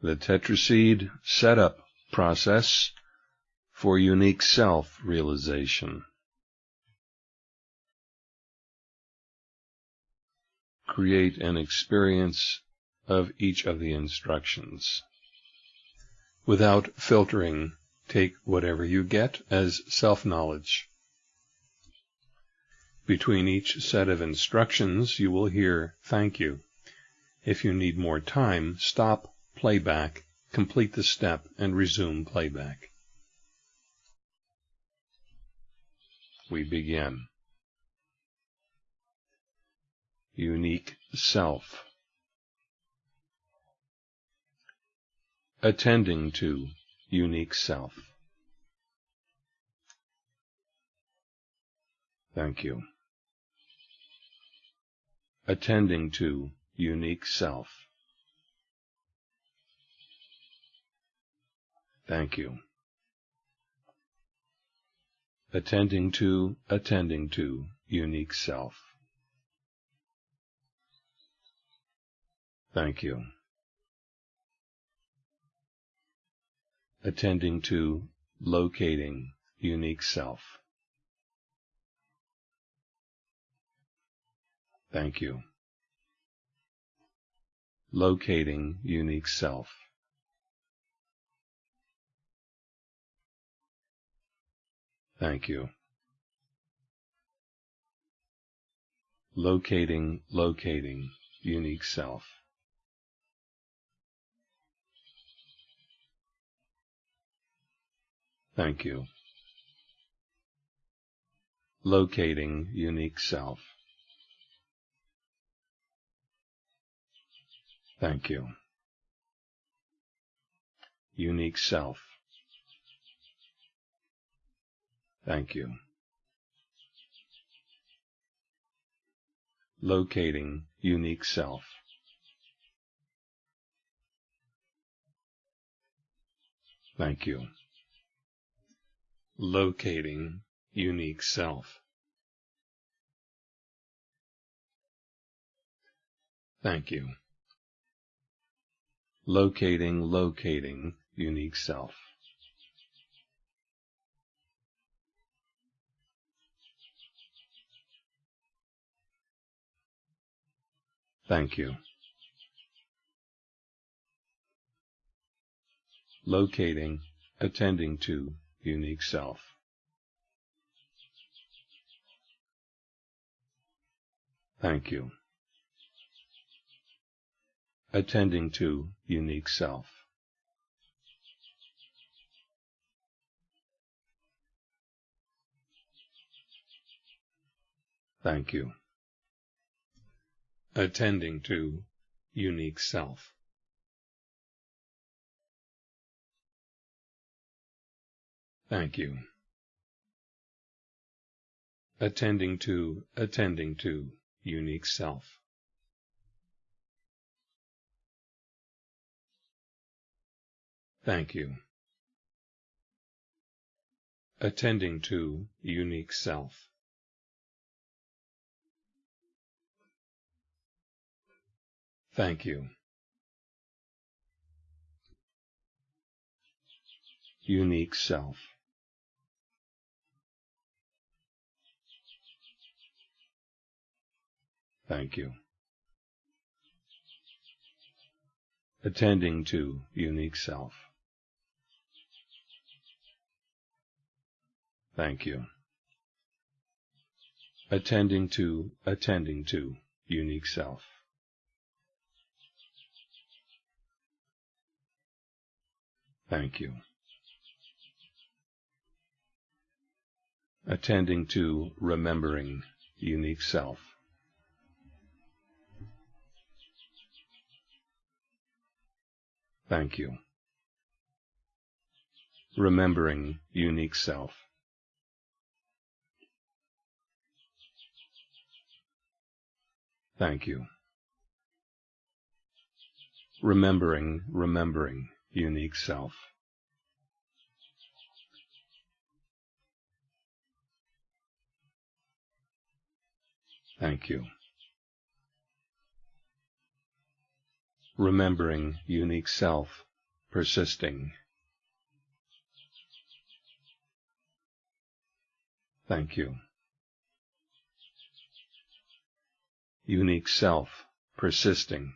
the tetraseed setup process for unique self-realization. Create an experience of each of the instructions. Without filtering, take whatever you get as self-knowledge. Between each set of instructions, you will hear thank you. If you need more time, stop playback, complete the step, and resume playback. We begin. Unique Self Attending to Unique Self Thank you. Attending to Unique Self Thank you. Attending to, attending to, unique self. Thank you. Attending to, locating, unique self. Thank you. Locating unique self. Thank you. Locating, locating, unique self. Thank you. Locating unique self. Thank you. Unique self. Thank you. Locating unique self. Thank you. Locating unique self. Thank you. Locating, locating unique self. Thank you. Locating, attending to unique self. Thank you. Attending to unique self. Thank you attending to unique self. Thank you. Attending to, attending to, unique self. Thank you. Attending to, unique self. Thank you. Unique self. Thank you. Attending to unique self. Thank you. Attending to, attending to unique self. Thank you. Attending to remembering unique self. Thank you. Remembering unique self. Thank you. Remembering, remembering unique self. Thank you. Remembering unique self persisting. Thank you. Unique self, persisting.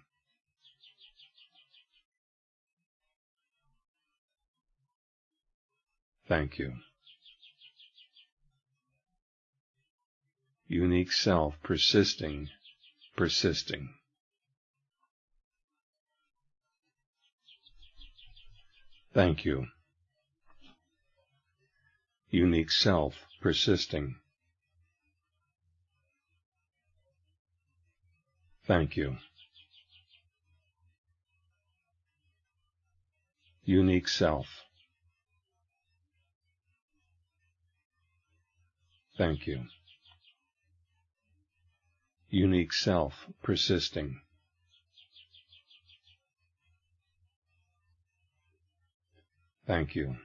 Thank you. Unique self, persisting, persisting. Thank you. Unique self, persisting. Thank you. Unique self. Thank you. Unique self, persisting. Thank you.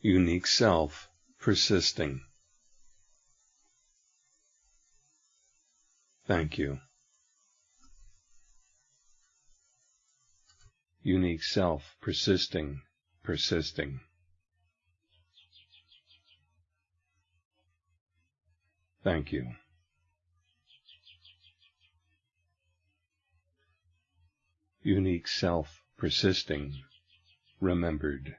Unique self, persisting. Thank you. Unique self, persisting, persisting. Thank you. Unique self, persisting, remembered.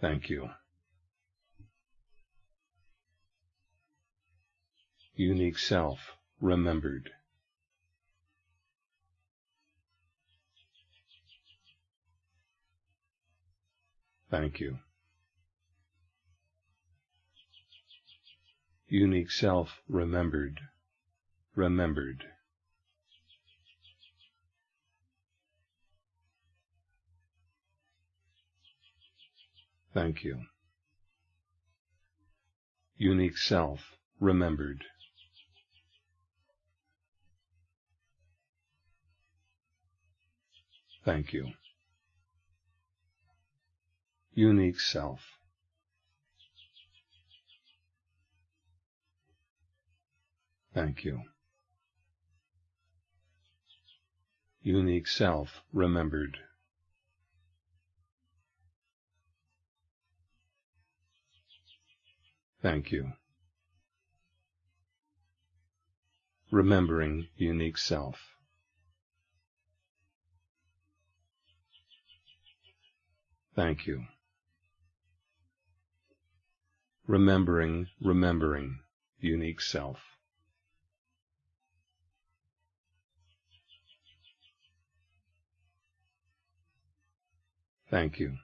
Thank you. unique self remembered. Thank you. Unique self remembered, remembered. Thank you. Unique self remembered. Thank you. Unique self. Thank you. Unique self remembered. Thank you. Remembering unique self. Thank you. Remembering, remembering, unique self. Thank you.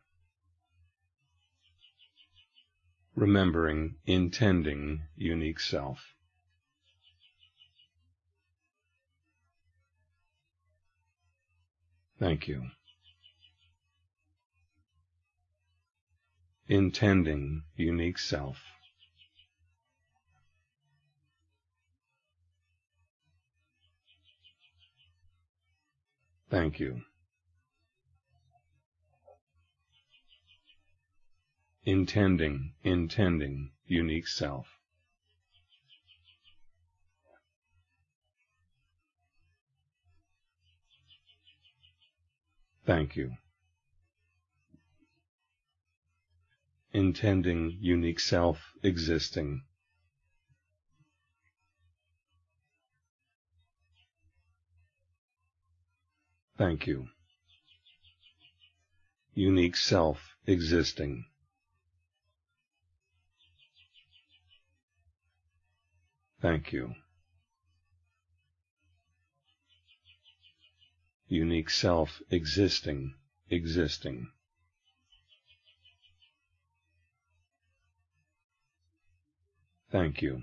Remembering, intending, unique self. Thank you. intending unique self. Thank you. Intending, intending, unique self. Thank you. intending unique self existing. Thank you. Unique self existing. Thank you. Unique self existing, existing. Thank you.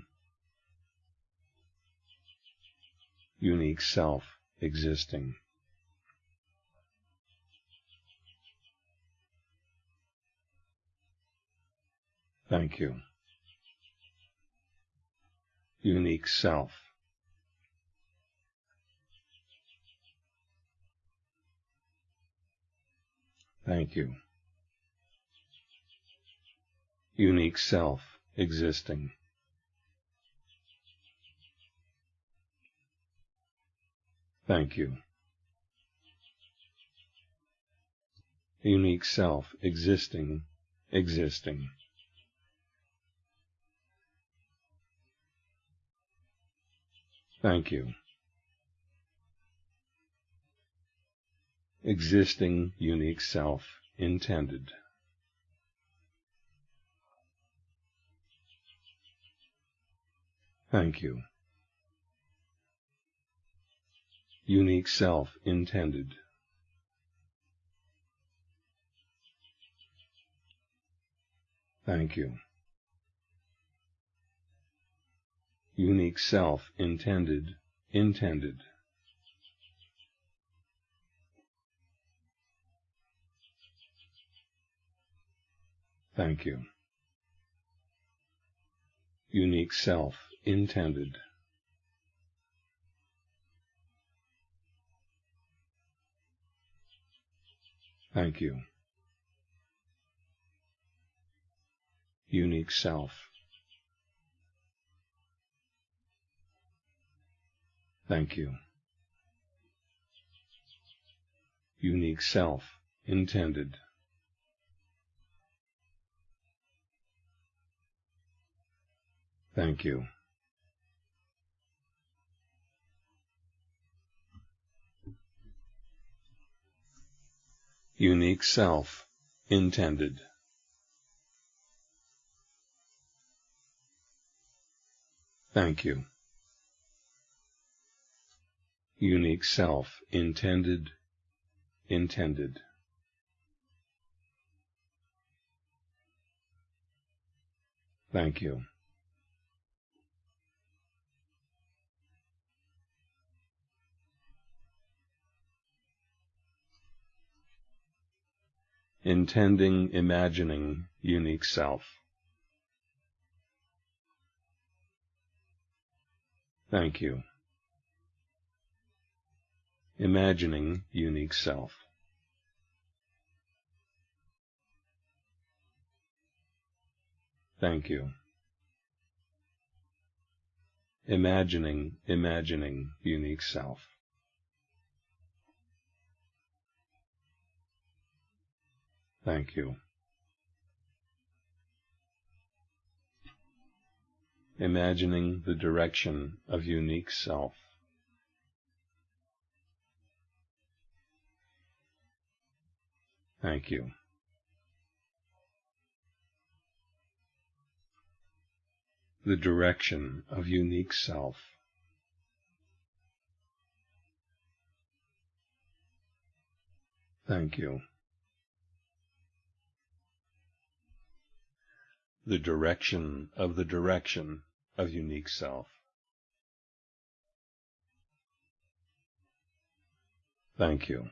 Unique self existing. Thank you unique self. Thank you. Unique self existing. Thank you. Unique self existing, existing. Thank you. Existing unique self intended. Thank you. Unique self intended. Thank you. Unique self intended, intended. Thank you. Unique self intended. Thank you. Unique self. Thank you. Unique self intended. Thank you. Unique self intended. Thank you. Unique self intended, intended. Thank you. intending, imagining unique self. Thank you. Imagining unique self. Thank you. Imagining, imagining unique self. Thank you. Imagining the direction of unique self. Thank you. The direction of unique self. Thank you. the direction of the direction of unique self. Thank you.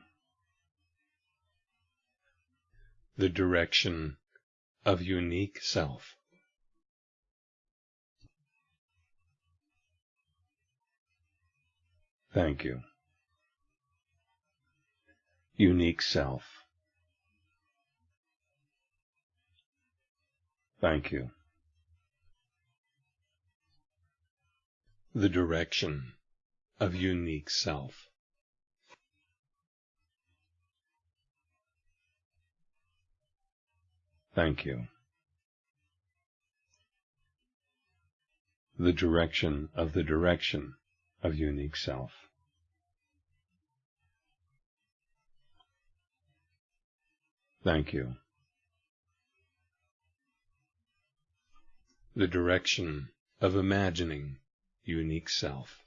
The direction of unique self. Thank you. Unique self. Thank you. The direction of unique self. Thank you. The direction of the direction of unique self. Thank you. the direction of imagining unique self.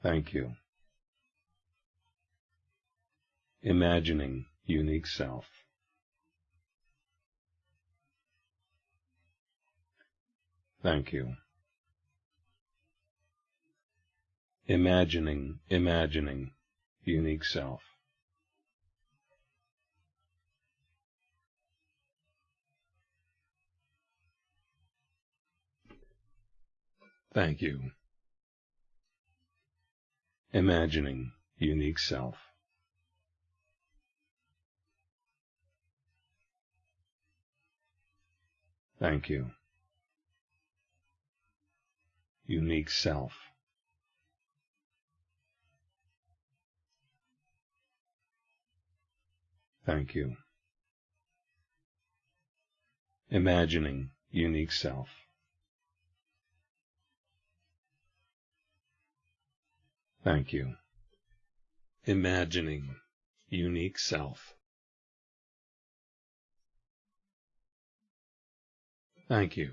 Thank you. Imagining unique self. Thank you. Imagining, imagining unique self. Thank you. Imagining unique self. Thank you. unique self. Thank you. Imagining unique self. Thank you. Imagining unique self. Thank you.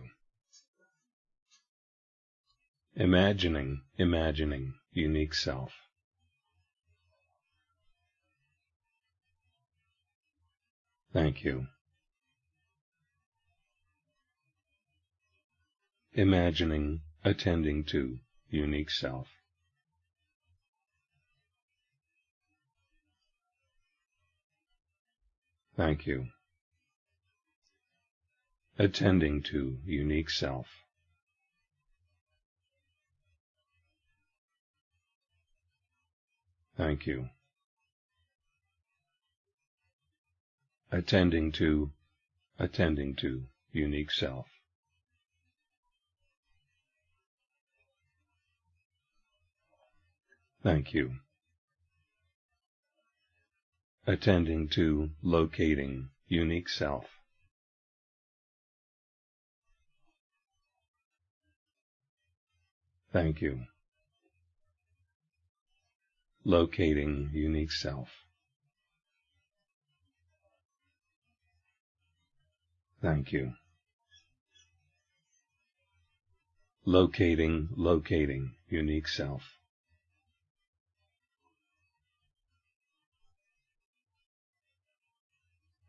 Imagining, imagining unique self. Thank you. Imagining, attending to unique self. Thank you. Attending to unique self. Thank you. Attending to, attending to unique self. Thank you attending to locating unique self. Thank you. Locating unique self. Thank you. Locating, locating unique self.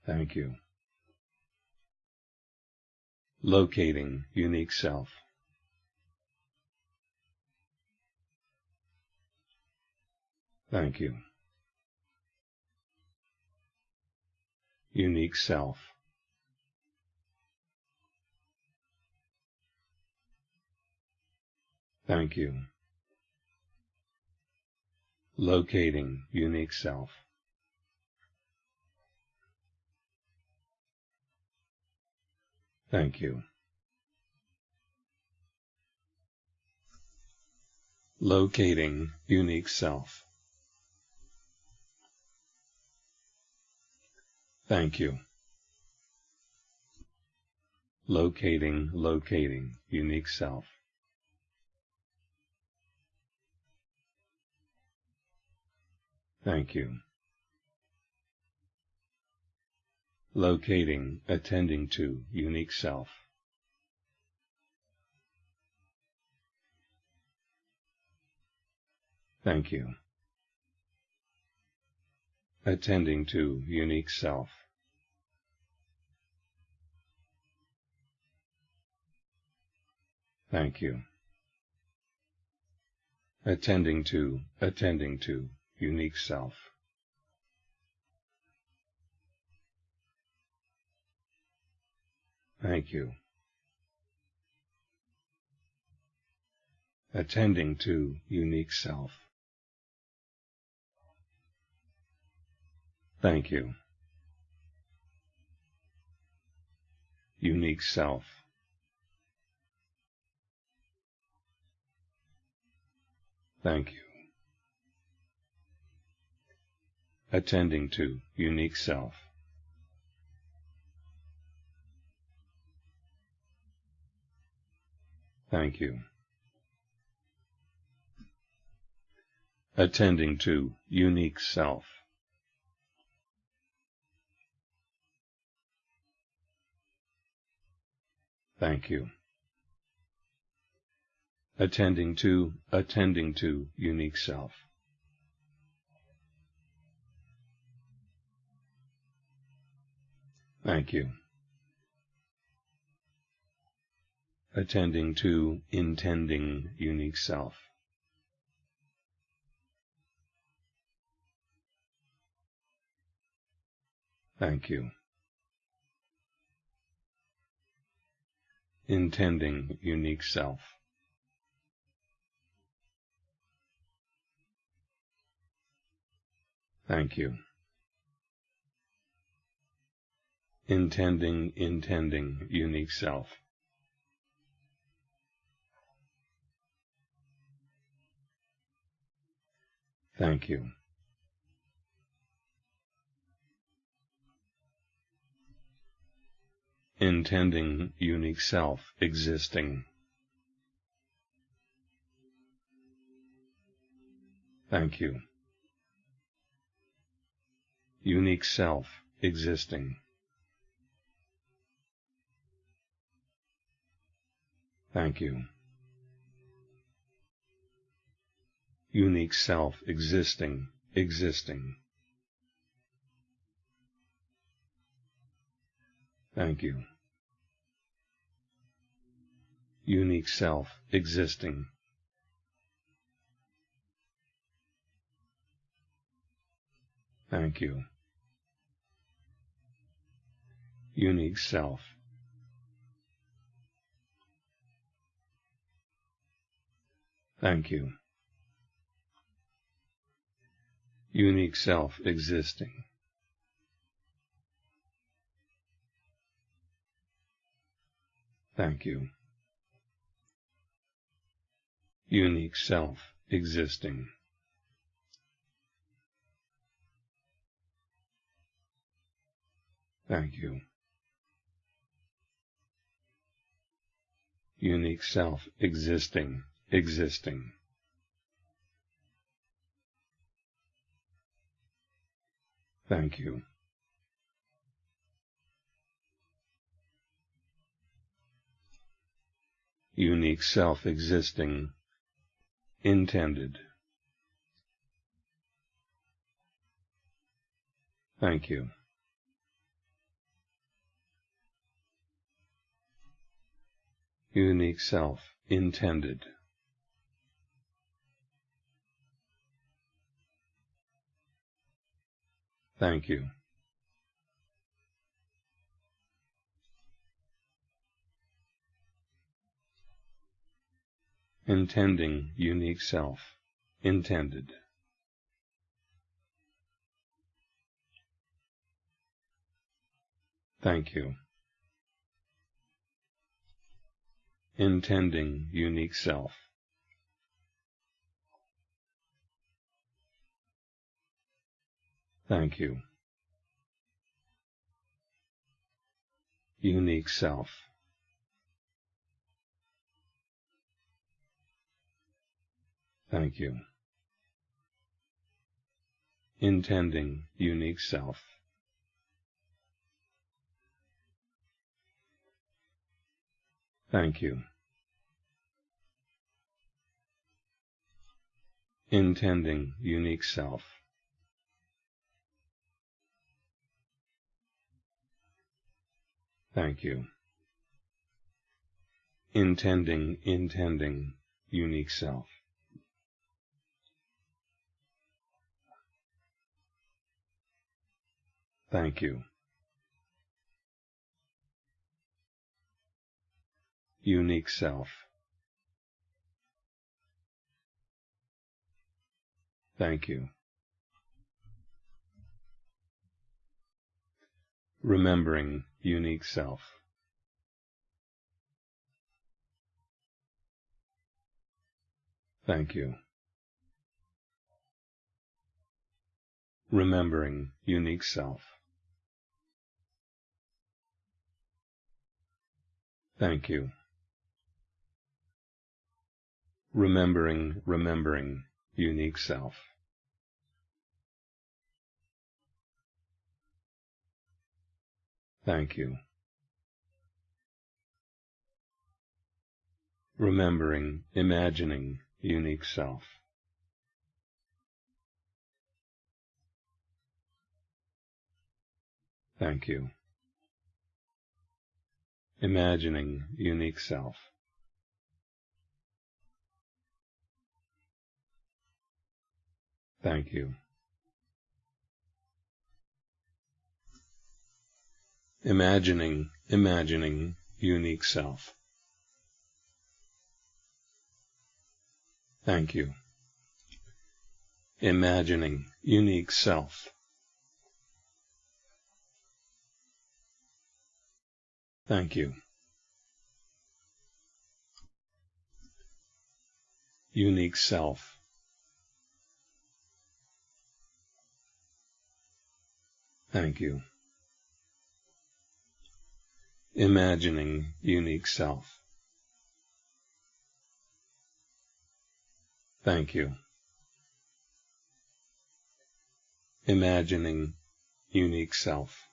Thank you. Locating unique self. Thank you. Unique self. Thank you. Locating unique self. Thank you. Locating unique self. Thank you. Locating, locating unique self. Thank you. locating, attending to unique self. Thank you. Attending to unique self. Thank you. Attending to, attending to unique self. Thank you. Attending to unique self. Thank you. Unique self. Thank you. Attending to unique self. Thank you. Attending to unique self. Thank you. Attending to, attending to unique self. Thank you. attending to intending unique self. Thank you. intending unique self. Thank you. Intending, intending, unique self. Thank you. Intending unique self existing. Thank you. Unique self existing. Thank you. Unique self existing, existing. Thank you. Unique self existing. Thank you. Unique self. Thank you. Unique self existing. Thank you. Unique self existing. Thank you. Unique self existing, existing. Thank you. Unique self existing, intended. Thank you. unique self intended. Thank you. Intending unique self intended. Thank you. intending unique self. Thank you. Unique self. Thank you. Intending unique self. Thank you. Intending unique self. Thank you. Intending, intending, unique self. Thank you. unique self. Thank you. Remembering unique self. Thank you. Remembering unique self. Thank you remembering, remembering unique self. Thank you. Remembering, imagining unique self. Thank you. Imagining unique self. Thank you. Imagining, imagining unique self. Thank you. Imagining unique self. Thank you. Unique self. Thank you. Imagining unique self. Thank you. Imagining unique self.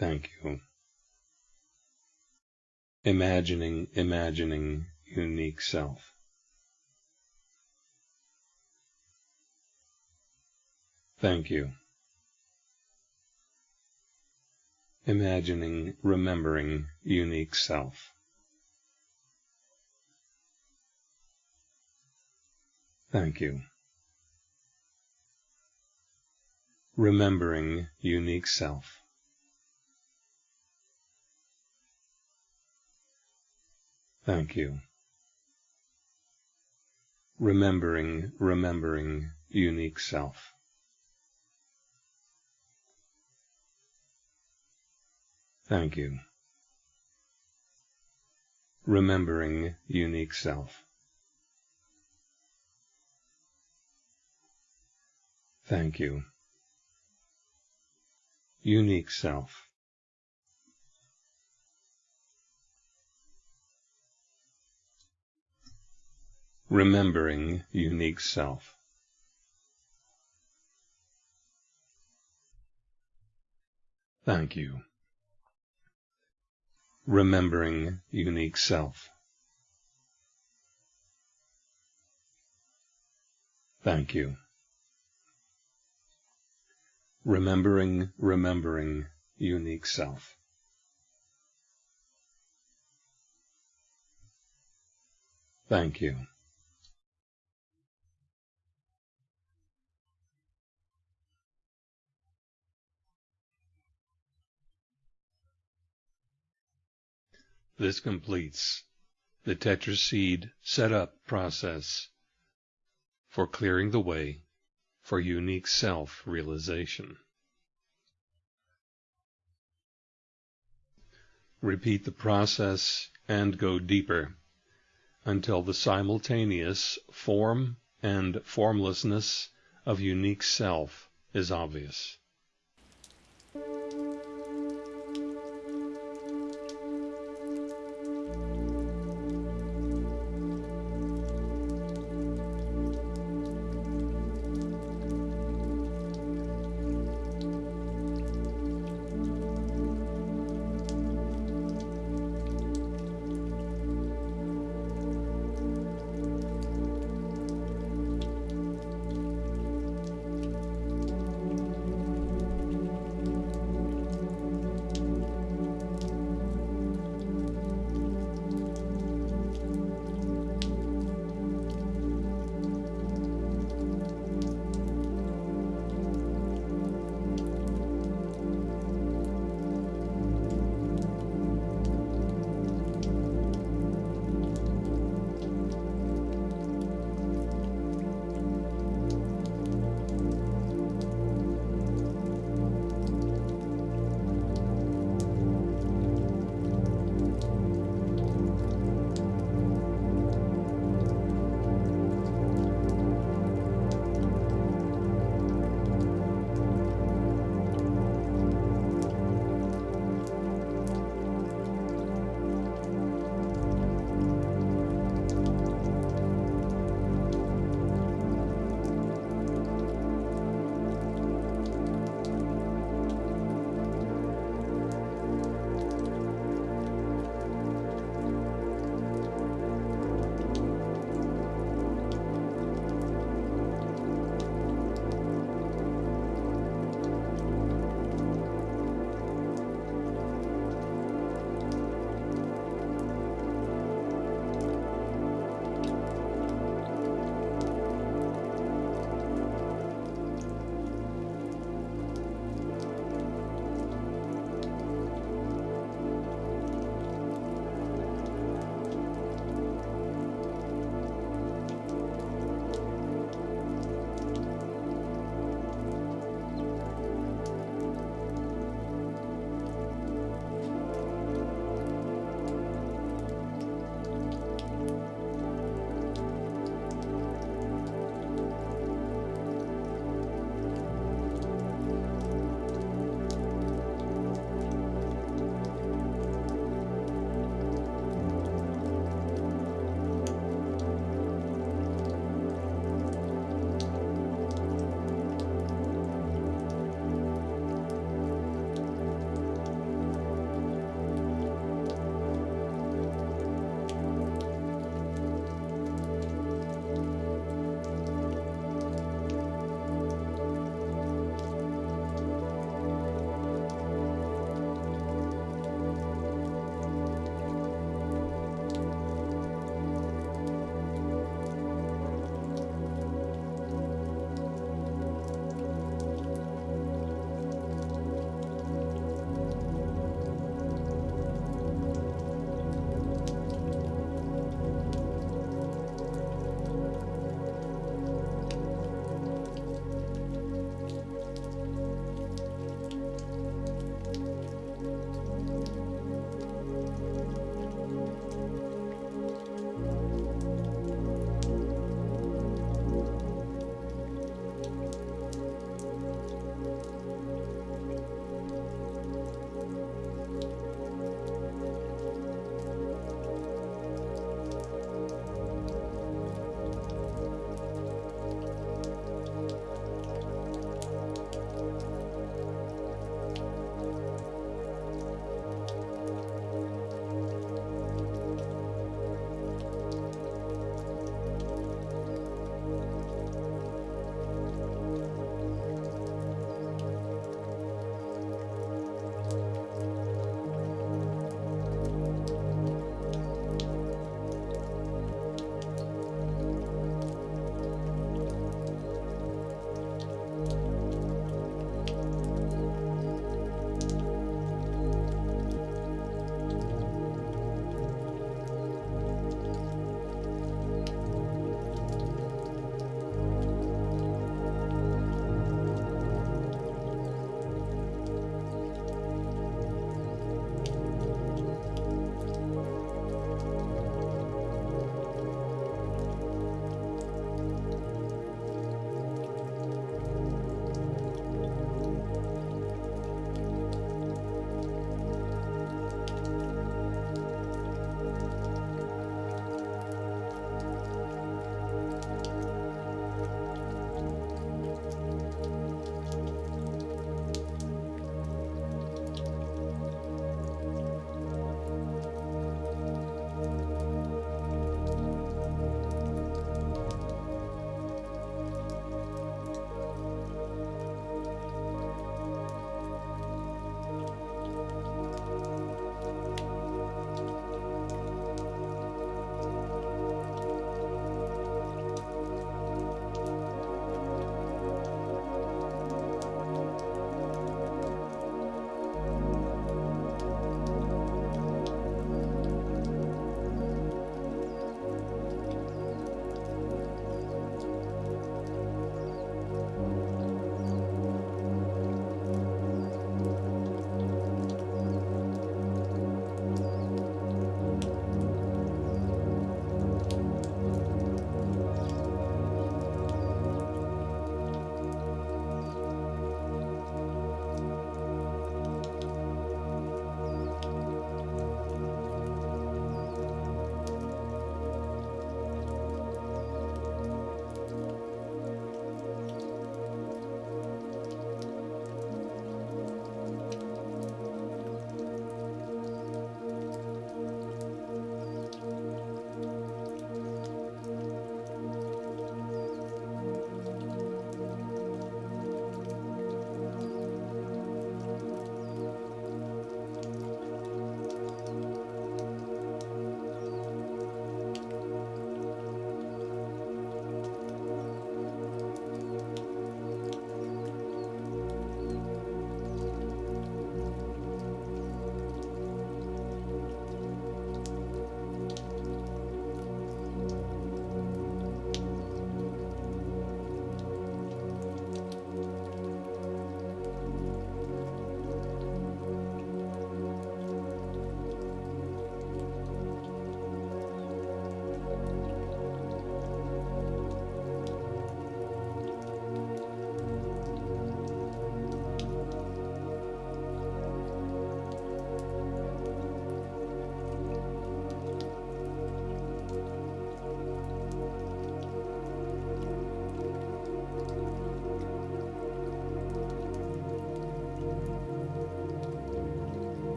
Thank you. Imagining, imagining unique self. Thank you. Imagining, remembering unique self. Thank you. Remembering unique self. Thank you. Remembering, remembering unique self. Thank you. Remembering unique self. Thank you. Unique self. Remembering unique self. Thank you remembering unique self. Thank you. Remembering, remembering unique self. Thank you. This completes the tetraseed setup process for clearing the way for unique self-realization. Repeat the process and go deeper until the simultaneous form and formlessness of unique self is obvious.